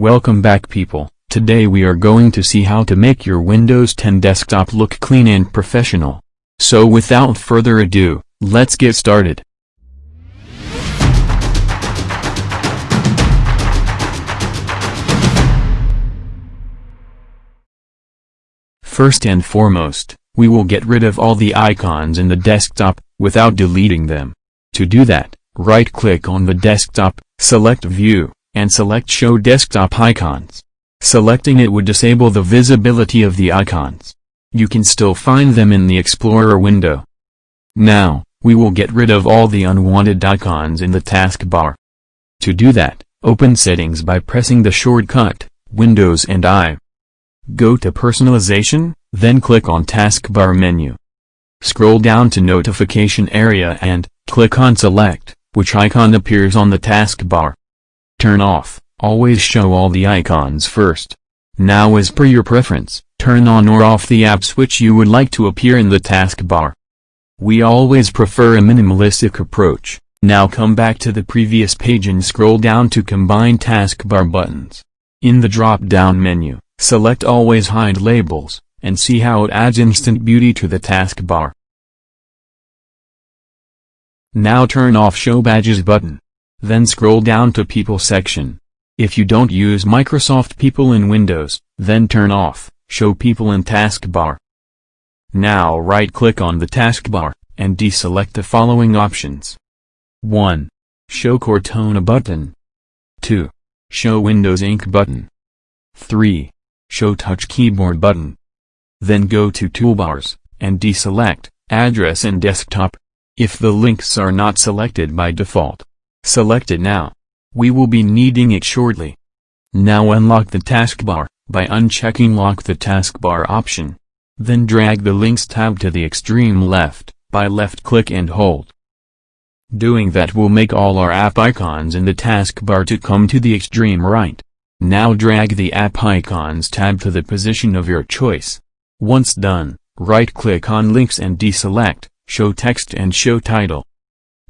Welcome back people, today we are going to see how to make your Windows 10 desktop look clean and professional. So without further ado, let's get started. First and foremost, we will get rid of all the icons in the desktop, without deleting them. To do that, right-click on the desktop, select View, and select Show Desktop Icons. Selecting it would disable the visibility of the icons. You can still find them in the Explorer window. Now, we will get rid of all the unwanted icons in the taskbar. To do that, open Settings by pressing the shortcut, Windows and I. Go to Personalization, then click on Taskbar menu. Scroll down to Notification area and, click on Select, which icon appears on the taskbar. Turn off, always show all the icons first. Now as per your preference, turn on or off the apps which you would like to appear in the taskbar. We always prefer a minimalistic approach. Now come back to the previous page and scroll down to combine taskbar buttons. In the drop-down menu, select always hide labels, and see how it adds instant beauty to the taskbar. Now turn off show badges button. Then scroll down to People section. If you don't use Microsoft People in Windows, then turn off, Show People in Taskbar. Now right-click on the taskbar, and deselect the following options. 1. Show Cortana button. 2. Show Windows Ink button. 3. Show Touch Keyboard button. Then go to Toolbars, and deselect, Address and Desktop. If the links are not selected by default, Select it now. We will be needing it shortly. Now unlock the taskbar, by unchecking Lock the taskbar option. Then drag the Links tab to the extreme left, by left-click and hold. Doing that will make all our app icons in the taskbar to come to the extreme right. Now drag the App Icons tab to the position of your choice. Once done, right-click on Links and deselect, Show Text and Show Title.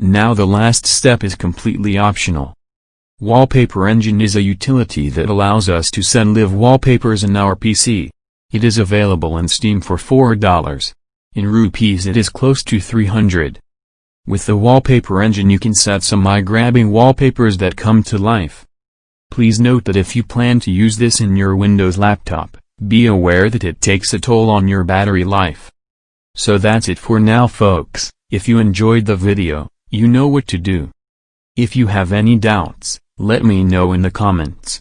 Now the last step is completely optional. Wallpaper Engine is a utility that allows us to send live wallpapers in our PC. It is available in Steam for $4. In rupees it is close to 300. With the Wallpaper Engine you can set some eye-grabbing wallpapers that come to life. Please note that if you plan to use this in your Windows laptop, be aware that it takes a toll on your battery life. So that's it for now folks, if you enjoyed the video, you know what to do. If you have any doubts, let me know in the comments.